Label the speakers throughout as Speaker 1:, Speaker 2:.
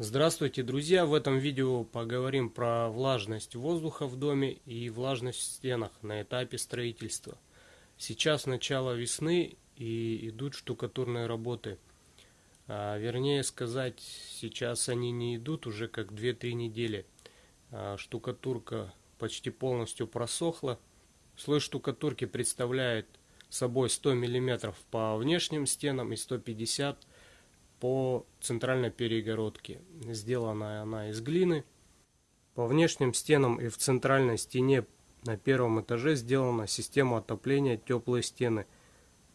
Speaker 1: Здравствуйте, друзья! В этом видео поговорим про влажность воздуха в доме и влажность в стенах на этапе строительства. Сейчас начало весны и идут штукатурные работы. А, вернее сказать, сейчас они не идут уже как 2-3 недели. А, штукатурка почти полностью просохла. Слой штукатурки представляет собой 100 мм по внешним стенам и 150 мм по центральной перегородке. Сделана она из глины. По внешним стенам и в центральной стене на первом этаже сделана система отопления теплые стены.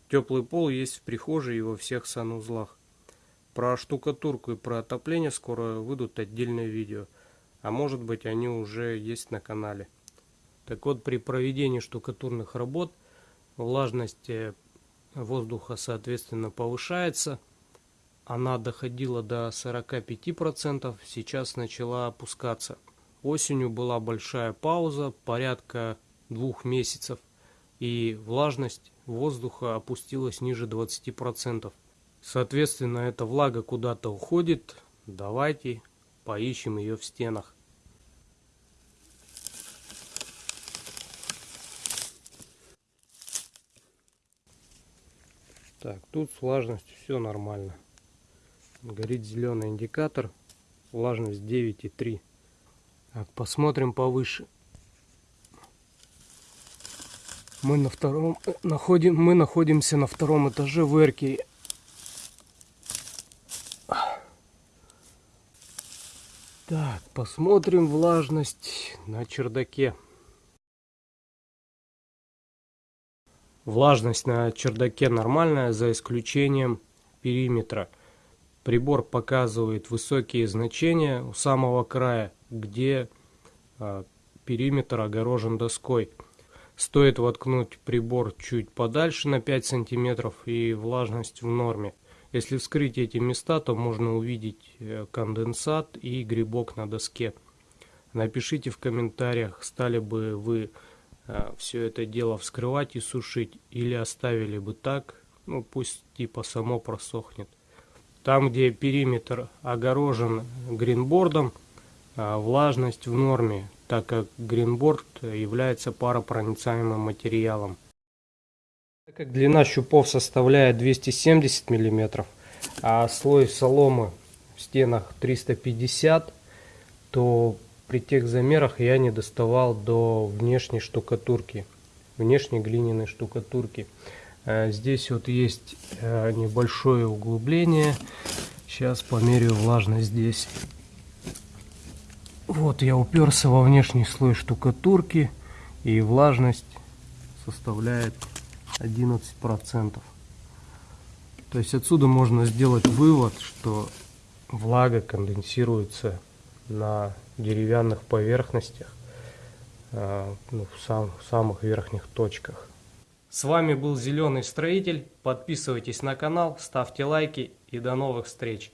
Speaker 1: Теплый пол есть в прихожей и во всех санузлах. Про штукатурку и про отопление скоро выйдут отдельные видео. А может быть они уже есть на канале. Так вот, при проведении штукатурных работ влажность э, воздуха соответственно повышается – она доходила до 45%, сейчас начала опускаться. Осенью была большая пауза, порядка двух месяцев, и влажность воздуха опустилась ниже 20%. Соответственно, эта влага куда-то уходит. Давайте поищем ее в стенах. Так, тут с влажностью все нормально горит зеленый индикатор влажность 9,3 так, посмотрим повыше. Мы на втором находим мы находимся на втором этаже в эрке. Так посмотрим влажность на чердаке. Влажность на чердаке нормальная за исключением периметра Прибор показывает высокие значения у самого края, где а, периметр огорожен доской. Стоит воткнуть прибор чуть подальше на 5 сантиметров и влажность в норме. Если вскрыть эти места, то можно увидеть э, конденсат и грибок на доске. Напишите в комментариях, стали бы вы а, все это дело вскрывать и сушить или оставили бы так, ну пусть типа само просохнет. Там, где периметр огорожен гринбордом, а, влажность в норме, так как гринборд является паропроницаемым материалом. Так как длина щупов составляет 270 мм, а слой соломы в стенах 350 то при тех замерах я не доставал до внешней штукатурки, внешней глиняной штукатурки. Э, здесь вот есть э, небольшое углубление. Сейчас померяю влажность здесь. Вот я уперся во внешний слой штукатурки и влажность составляет 11%. То есть отсюда можно сделать вывод, что влага конденсируется на деревянных поверхностях, э, ну, в, сам, в самых верхних точках. С вами был Зеленый Строитель. Подписывайтесь на канал, ставьте лайки и до новых встреч.